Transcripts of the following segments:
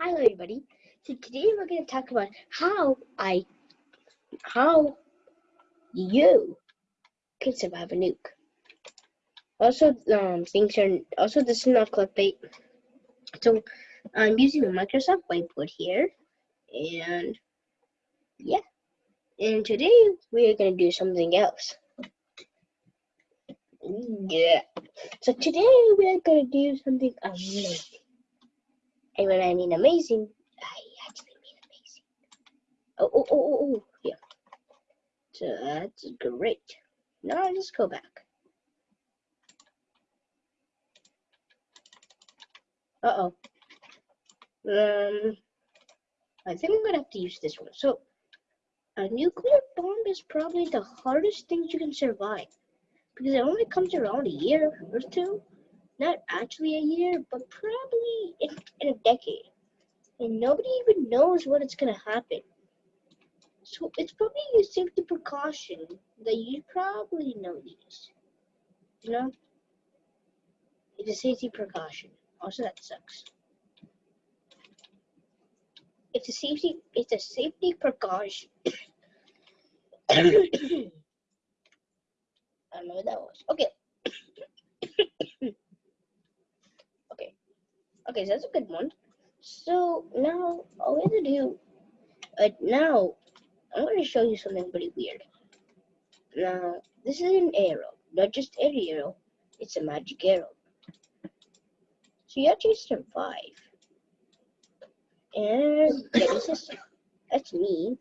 Hello everybody. So today we're going to talk about how I, how you can survive a nuke. Also, um, things are, also this is not clickbait. So I'm using a Microsoft Whiteboard here and yeah. And today we are going to do something else. Yeah. So today we are going to do something amazing. And when I mean amazing, I actually mean amazing. Oh, oh, oh, oh, oh, yeah. So that's great. Now I just go back. Uh oh. Um, I think I'm gonna have to use this one. So, a nuclear bomb is probably the hardest thing you can survive because it only comes around a year or two not actually a year, but probably in, in a decade. And nobody even knows what it's gonna happen. So it's probably a safety precaution that you probably know these. You know? It's a safety precaution. Also that sucks. It's a safety it's a safety precaution. I don't know what that was. Okay. Okay, so that's a good one. So now all we have to do, uh, now I'm going to show you something pretty weird. Now this is an arrow, not just any arrow, it's a magic arrow. So you actually survive. And that is that's me.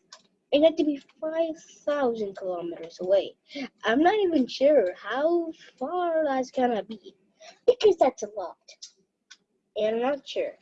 It had to be 5,000 kilometers away. I'm not even sure how far that's gonna be because that's a lot and sure.